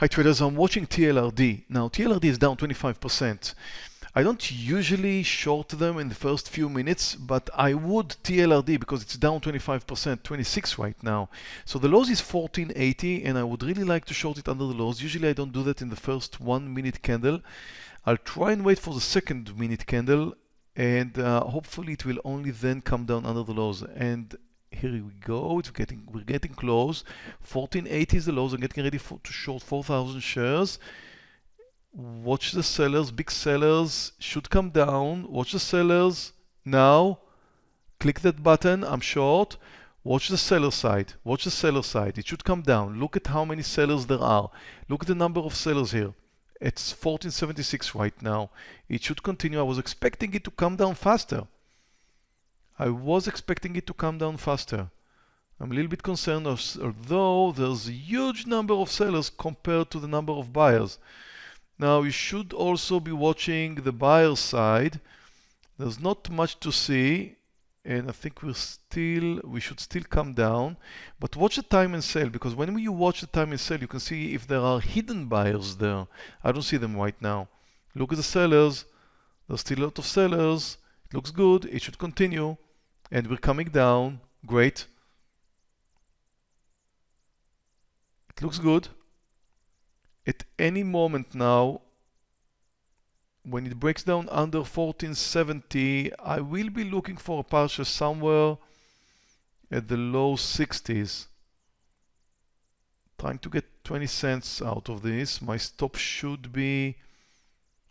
Hi traders, I'm watching TLRD. Now TLRD is down 25%. I don't usually short them in the first few minutes, but I would TLRD because it's down 25%, 26 right now. So the lows is 1480 and I would really like to short it under the lows. Usually I don't do that in the first one minute candle. I'll try and wait for the second minute candle and uh, hopefully it will only then come down under the lows. And here we go it's getting we're getting close. 1480 is the lows i'm getting ready for, to short 4000 shares. Watch the sellers big sellers should come down. Watch the sellers now click that button i'm short. Watch the seller side watch the seller side it should come down. Look at how many sellers there are. Look at the number of sellers here. It's 1476 right now. It should continue. I was expecting it to come down faster I was expecting it to come down faster. I'm a little bit concerned although there's a huge number of sellers compared to the number of buyers. Now you should also be watching the buyer side. There's not much to see and I think we're still we should still come down. But watch the time and sale because when you watch the time and sale you can see if there are hidden buyers there. I don't see them right now. Look at the sellers. There's still a lot of sellers. It looks good. It should continue and we're coming down. Great. It looks good. At any moment now when it breaks down under 1470 I will be looking for a partial somewhere at the low 60s trying to get 20 cents out of this. My stop should be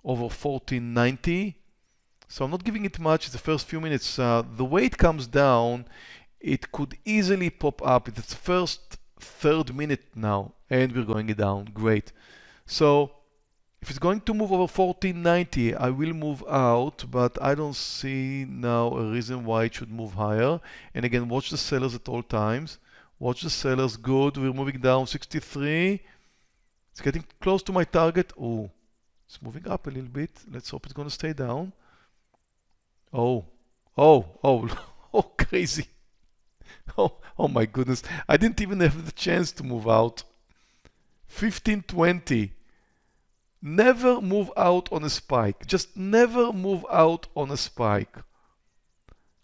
over 1490 so I'm not giving it much the first few minutes. Uh, the way it comes down, it could easily pop up. It's the first third minute now, and we're going down. Great. So if it's going to move over 1490, I will move out, but I don't see now a reason why it should move higher. And again, watch the sellers at all times. Watch the sellers. Good. We're moving down 63. It's getting close to my target. Oh, it's moving up a little bit. Let's hope it's going to stay down. Oh, oh, oh, oh, crazy. Oh, oh my goodness. I didn't even have the chance to move out. 1520. Never move out on a spike. Just never move out on a spike.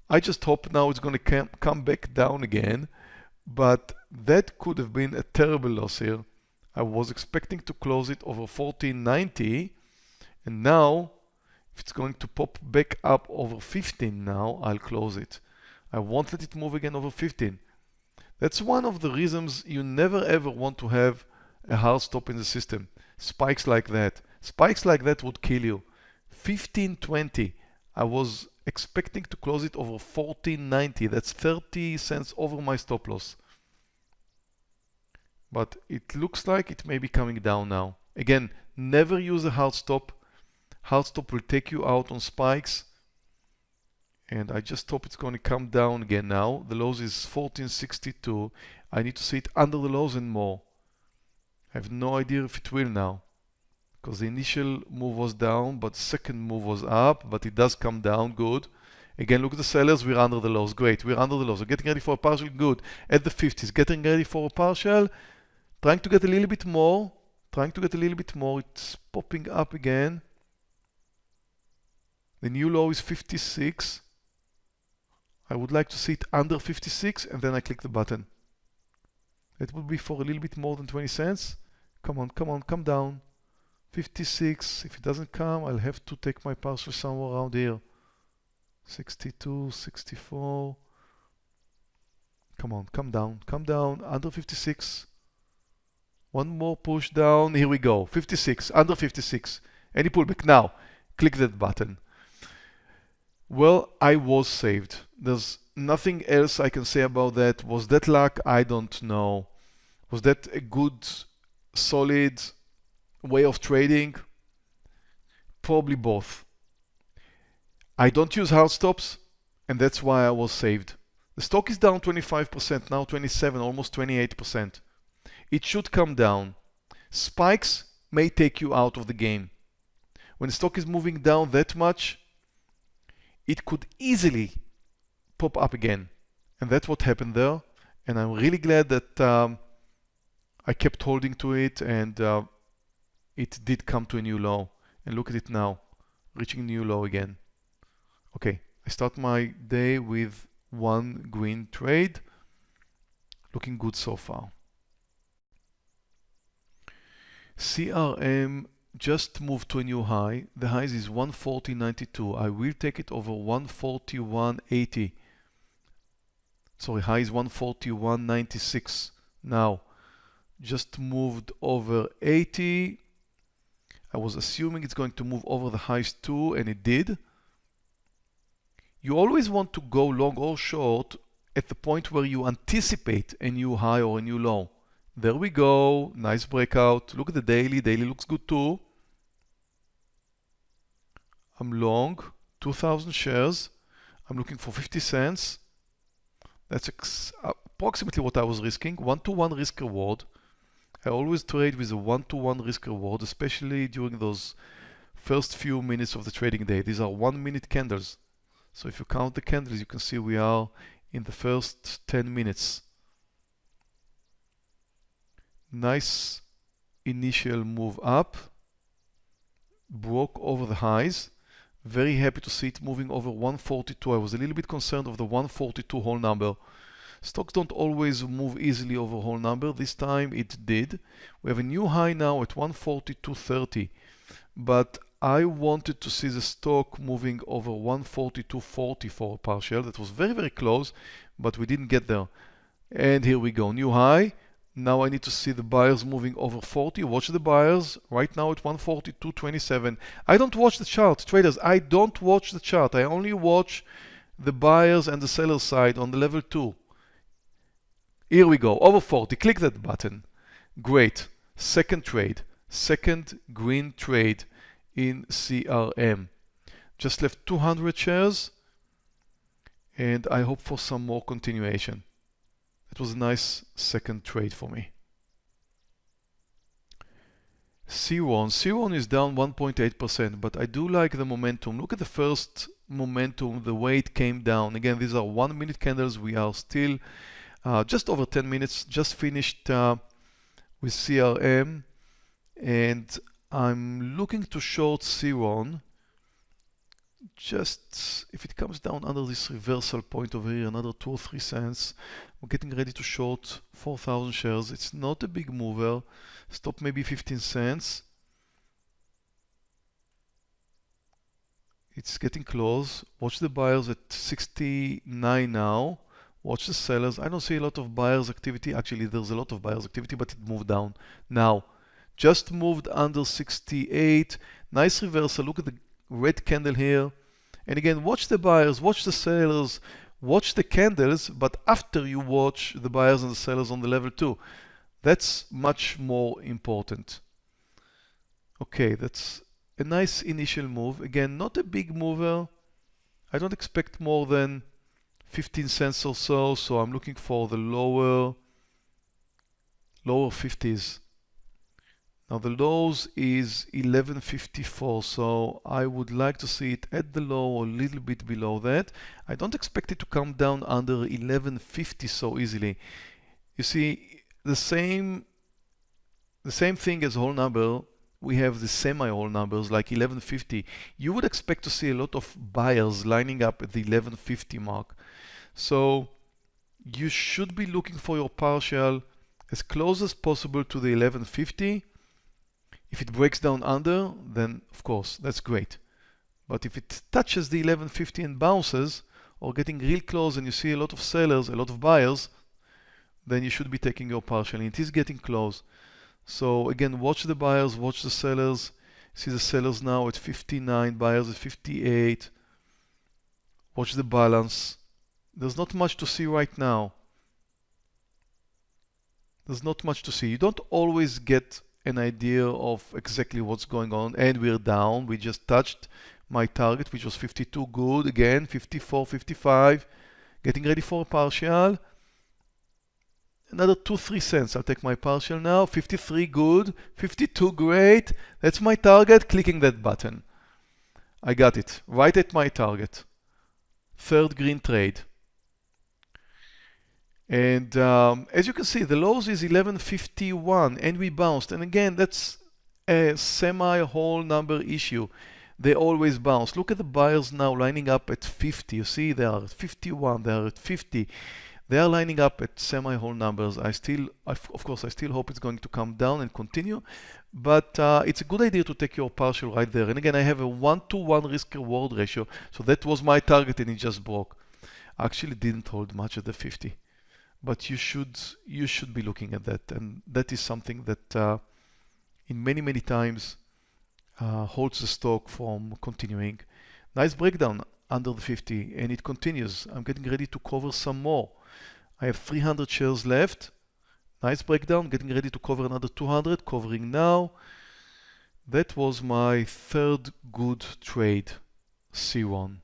I just hope now it's going to come back down again. But that could have been a terrible loss here. I was expecting to close it over 1490 and now it's going to pop back up over 15 now, I'll close it. I won't let it move again over 15. That's one of the reasons you never ever want to have a hard stop in the system. Spikes like that. Spikes like that would kill you. 1520. I was expecting to close it over 1490. That's 30 cents over my stop loss. But it looks like it may be coming down now. Again, never use a hard stop hard stop will take you out on spikes. And I just hope it's going to come down again now. The lows is 1462 I need to see it under the lows and more. I have no idea if it will now because the initial move was down but second move was up but it does come down good. Again look at the sellers we're under the lows. Great we're under the lows. We're getting ready for a partial good. At the 50s getting ready for a partial. Trying to get a little bit more trying to get a little bit more. It's popping up again the new low is 56. I would like to see it under 56 and then I click the button. It would be for a little bit more than 20 cents. Come on, come on, come down. 56. If it doesn't come, I'll have to take my partial somewhere around here. 62, 64. Come on, come down, come down, under 56. One more push down, here we go, 56, under 56. Any pullback, now, click that button. Well, I was saved. There's nothing else I can say about that. Was that luck? I don't know. Was that a good, solid way of trading? Probably both. I don't use hard stops, and that's why I was saved. The stock is down 25%, now 27, almost 28%. It should come down. Spikes may take you out of the game. When the stock is moving down that much, it could easily pop up again. And that's what happened there. And I'm really glad that um, I kept holding to it and uh, it did come to a new low. And look at it now, reaching new low again. Okay, I start my day with one green trade. Looking good so far. CRM just moved to a new high. The high is 140.92. I will take it over 141.80. Sorry, high is 141.96 now. Just moved over 80. I was assuming it's going to move over the highs too, and it did. You always want to go long or short at the point where you anticipate a new high or a new low. There we go, nice breakout. Look at the daily, daily looks good too. I'm long, 2,000 shares. I'm looking for 50 cents. That's approximately what I was risking, one-to-one -one risk reward. I always trade with a one-to-one -one risk reward, especially during those first few minutes of the trading day. These are one minute candles. So if you count the candles, you can see we are in the first 10 minutes. Nice initial move up, broke over the highs. Very happy to see it moving over 142. I was a little bit concerned of the 142 whole number. Stocks don't always move easily over whole number. This time it did. We have a new high now at 142.30. But I wanted to see the stock moving over 142.40 for a partial. That was very, very close, but we didn't get there. And here we go, new high. Now I need to see the buyers moving over 40. Watch the buyers right now at 142.27. I don't watch the chart, traders. I don't watch the chart. I only watch the buyers and the seller side on the level 2. Here we go, over 40. Click that button. Great. Second trade. Second green trade in CRM. Just left 200 shares and I hope for some more continuation. It was a nice second trade for me. C1. C1 is down 1.8%, but I do like the momentum. Look at the first momentum, the way it came down. Again, these are one minute candles. We are still uh, just over 10 minutes, just finished uh, with CRM. And I'm looking to short C1 just if it comes down under this reversal point over here another two or three cents we're getting ready to short 4,000 shares. It's not a big mover. Stop maybe 15 cents. It's getting close. Watch the buyers at 69 now. Watch the sellers. I don't see a lot of buyers activity. Actually there's a lot of buyers activity but it moved down. Now just moved under 68 nice reversal. Look at the red candle here. And again watch the buyers watch the sellers watch the candles but after you watch the buyers and the sellers on the level 2 that's much more important. Okay that's a nice initial move. Again not a big mover. I don't expect more than 15 cents or so so I'm looking for the lower lower 50s now the lows is 1154, so I would like to see it at the low or a little bit below that. I don't expect it to come down under 1150 so easily. You see, the same the same thing as whole number, we have the semi-whole numbers like 1150. You would expect to see a lot of buyers lining up at the 1150 mark. So you should be looking for your partial as close as possible to the 1150 if it breaks down under, then of course, that's great. But if it touches the 1150 and bounces, or getting real close and you see a lot of sellers, a lot of buyers, then you should be taking your partial. And it is getting close. So again, watch the buyers, watch the sellers. See the sellers now at 59, buyers at 58. Watch the balance. There's not much to see right now. There's not much to see. You don't always get an idea of exactly what's going on and we're down. We just touched my target which was 52 good again 54 55 getting ready for a partial. Another 2 3 cents. I'll take my partial now. 53 good 52 great. That's my target. Clicking that button. I got it. Right at my target. Third green trade And um, as you can see, the lows is 1151 and we bounced. And again, that's a semi-whole number issue. They always bounce. Look at the buyers now lining up at 50. You see, they are at 51, they are at 50. They are lining up at semi-whole numbers. I still, of course, I still hope it's going to come down and continue, but uh, it's a good idea to take your partial right there. And again, I have a one-to-one -one risk reward ratio, so that was my target and it just broke. I actually didn't hold much at the 50 but you should you should be looking at that. And that is something that uh, in many many times uh, holds the stock from continuing. Nice breakdown under the 50 and it continues. I'm getting ready to cover some more. I have 300 shares left. Nice breakdown. Getting ready to cover another 200 covering now. That was my third good trade C1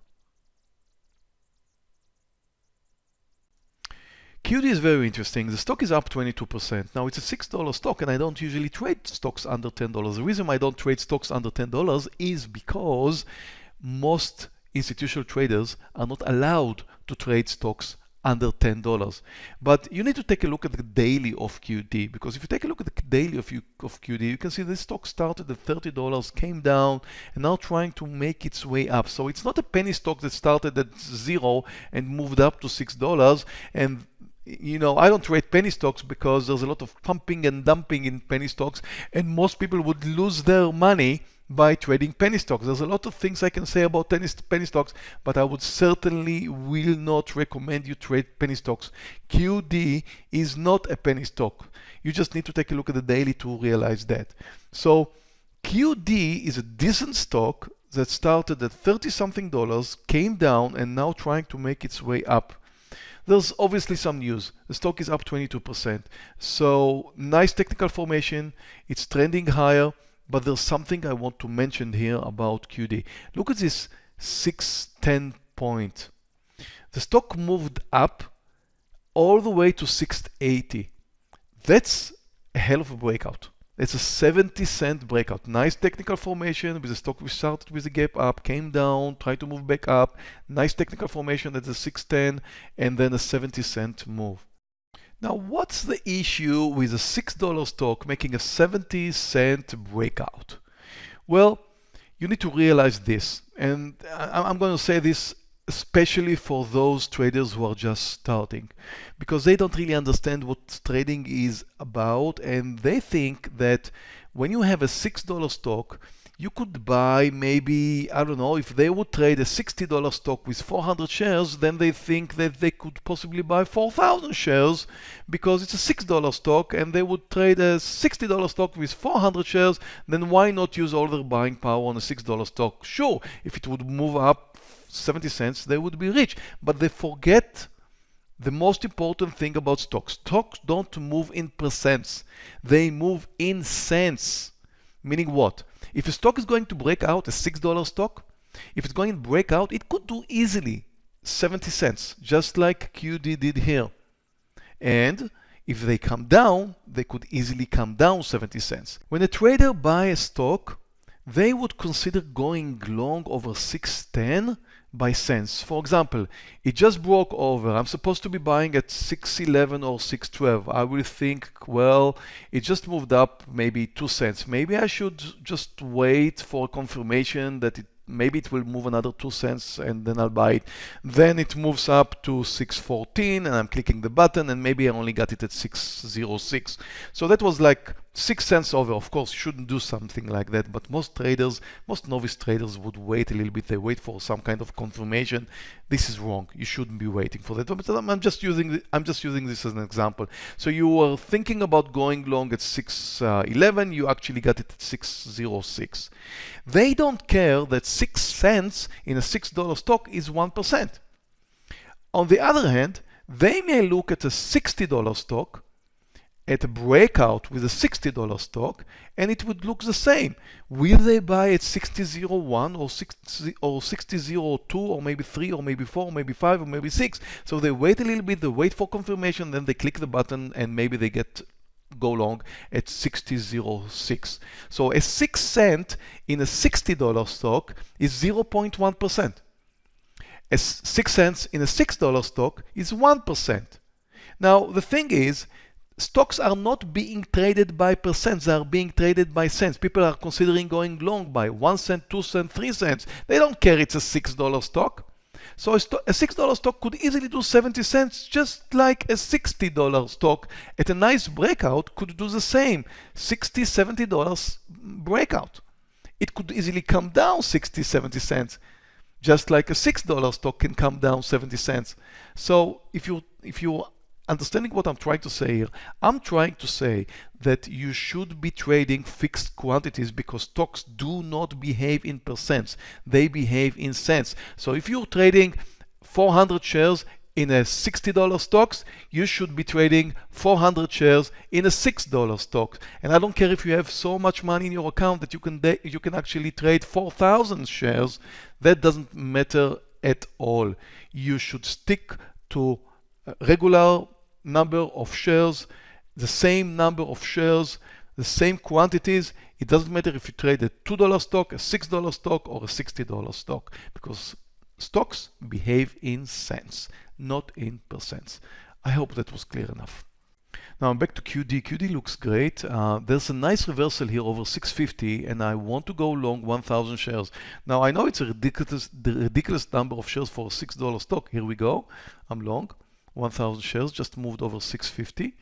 QD is very interesting. The stock is up 22%. Now it's a $6 stock and I don't usually trade stocks under $10. The reason I don't trade stocks under $10 is because most institutional traders are not allowed to trade stocks under $10. But you need to take a look at the daily of QD because if you take a look at the daily of, of QD, you can see this stock started at $30, came down, and now trying to make its way up. So it's not a penny stock that started at zero and moved up to $6 and you know, I don't trade penny stocks because there's a lot of pumping and dumping in penny stocks, and most people would lose their money by trading penny stocks. There's a lot of things I can say about penny, stocks, but I would certainly will not recommend you trade penny stocks. QD is not a penny stock. You just need to take a look at the daily to realize that. So QD is a decent stock that started at 30 something dollars, came down, and now trying to make its way up. There's obviously some news. The stock is up 22%. So nice technical formation. It's trending higher, but there's something I want to mention here about QD. Look at this 610 point. The stock moved up all the way to 680. That's a hell of a breakout. It's a 70 cent breakout. Nice technical formation with the stock we started with a gap up, came down, tried to move back up. Nice technical formation at the 610 and then a 70 cent move. Now, what's the issue with a $6 stock making a 70 cent breakout? Well, you need to realize this, and I'm going to say this especially for those traders who are just starting because they don't really understand what trading is about and they think that when you have a $6 stock you could buy maybe, I don't know, if they would trade a $60 stock with 400 shares, then they think that they could possibly buy 4,000 shares because it's a $6 stock and they would trade a $60 stock with 400 shares, then why not use all their buying power on a $6 stock? Sure, if it would move up 70 cents, they would be rich. But they forget the most important thing about stocks. Stocks don't move in percents. They move in cents. Meaning what? If a stock is going to break out, a $6 stock, if it's going to break out, it could do easily 70 cents, just like QD did here. And if they come down, they could easily come down 70 cents. When a trader buys a stock, they would consider going long over 610 by cents. For example, it just broke over. I'm supposed to be buying at 611 or 612. I will think, well, it just moved up maybe 2 cents. Maybe I should just wait for confirmation that it maybe it will move another 2 cents and then I'll buy it. Then it moves up to 614 and I'm clicking the button and maybe I only got it at 606. So that was like 6 cents over. Of course, you shouldn't do something like that, but most traders, most novice traders would wait a little bit. They wait for some kind of confirmation. This is wrong. You shouldn't be waiting for that. I'm just using I'm just using this as an example. So you were thinking about going long at 611, uh, you actually got it at 606. They don't care that 6 cents in a $6 stock is 1%. On the other hand, they may look at a $60 stock at a breakout with a $60 stock and it would look the same. Will they buy at 60.01 or 60 or 60.02 or maybe 3 or maybe 4 or maybe 5 or maybe 6? So they wait a little bit, they wait for confirmation, then they click the button and maybe they get go long at 60.06. So a 6 cent in a $60 stock is 0.1%. A 6 cents in a $6 stock is 1%. Now, the thing is, stocks are not being traded by percents, they are being traded by cents. People are considering going long by one cent, two cents, three cents. They don't care it's a $6 stock. So a, a $6 stock could easily do 70 cents, just like a $60 stock at a nice breakout could do the same, $60, $70 breakout. It could easily come down 60, 70 cents, just like a $6 stock can come down 70 cents. So if you if you understanding what I'm trying to say here, I'm trying to say that you should be trading fixed quantities because stocks do not behave in percents, they behave in cents. So if you're trading 400 shares in a $60 stocks, you should be trading 400 shares in a $6 stock. And I don't care if you have so much money in your account that you can you can actually trade 4,000 shares. That doesn't matter at all. You should stick to uh, regular number of shares, the same number of shares, the same quantities. It doesn't matter if you trade a $2 stock, a $6 stock, or a $60 stock, because stocks behave in cents, not in percents. I hope that was clear enough. Now I'm back to QD. QD looks great. Uh, there's a nice reversal here over 650 and I want to go long 1000 shares. Now I know it's a ridiculous, ridiculous number of shares for a $6 stock. Here we go. I'm long. 1000 shares, just moved over 650.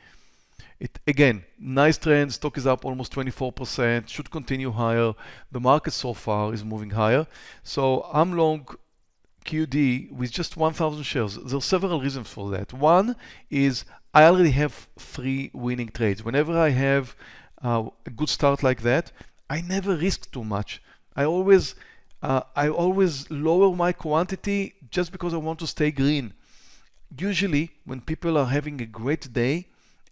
It again, nice trend, stock is up almost 24%, should continue higher. The market so far is moving higher. So I'm long QD with just 1000 shares. There are several reasons for that. One is I already have three winning trades. Whenever I have uh, a good start like that, I never risk too much. I always uh, I always lower my quantity just because I want to stay green usually when people are having a great day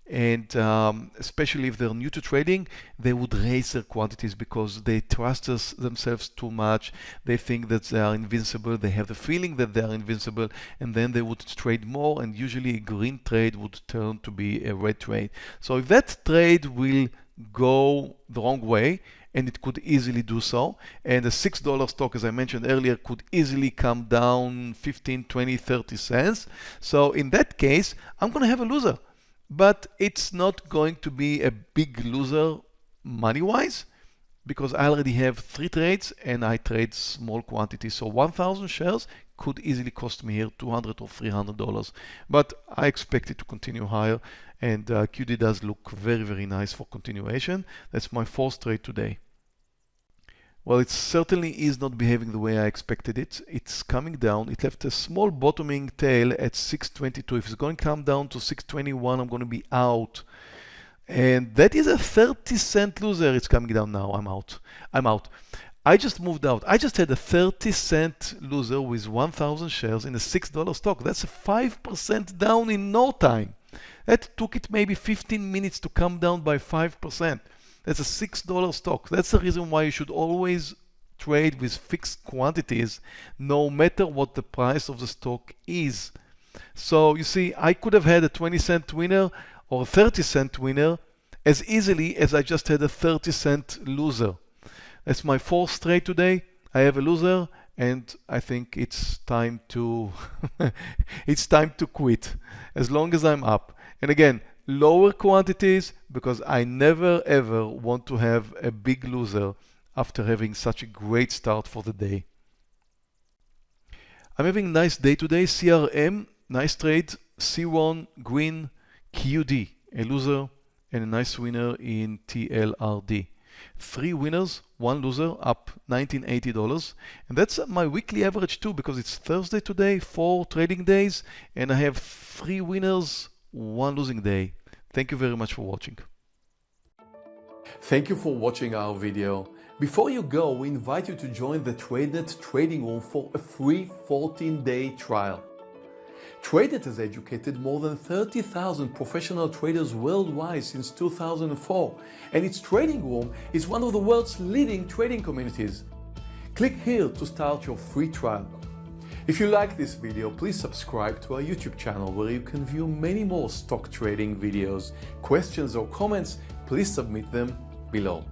and um, especially if they're new to trading, they would raise their quantities because they trust us, themselves too much. They think that they are invincible. They have the feeling that they are invincible, and then they would trade more. And usually, a green trade would turn to be a red trade. So if that trade will go the wrong way, and it could easily do so. And a $6 stock, as I mentioned earlier, could easily come down 15, 20, 30 cents. So in that case, I'm going to have a loser. But it's not going to be a big loser money-wise because I already have three trades and I trade small quantities. So 1,000 shares could easily cost me here 200 or 300 dollars. But I expect it to continue higher and uh, QD does look very, very nice for continuation. That's my fourth trade today. Well, it certainly is not behaving the way I expected it. It's coming down. It left a small bottoming tail at 622. If it's going to come down to 621, I'm going to be out. And that is a 30 cent loser. It's coming down now. I'm out. I'm out. I just moved out. I just had a 30 cent loser with 1,000 shares in a $6 stock. That's a 5% down in no time. That took it maybe 15 minutes to come down by 5%. That's a $6 stock. That's the reason why you should always trade with fixed quantities no matter what the price of the stock is. So you see, I could have had a 20 cent winner or a 30 cent winner as easily as I just had a 30 cent loser. That's my fourth trade today. I have a loser and I think it's time to it's time to quit as long as I'm up. And again, lower quantities because I never ever want to have a big loser after having such a great start for the day. I'm having a nice day today. CRM, nice trade. C1, green, QD, a loser, and a nice winner in TLRD. Three winners, one loser, up $1980. And that's my weekly average too, because it's Thursday today, four trading days, and I have three winners, one losing day. Thank you very much for watching. Thank you for watching our video. Before you go, we invite you to join the TradeNet trading room for a free 14-day trial. TradeNet has educated more than 30,000 professional traders worldwide since 2004, and its trading room is one of the world's leading trading communities. Click here to start your free trial. If you like this video, please subscribe to our YouTube channel where you can view many more stock trading videos. Questions or comments, please submit them below.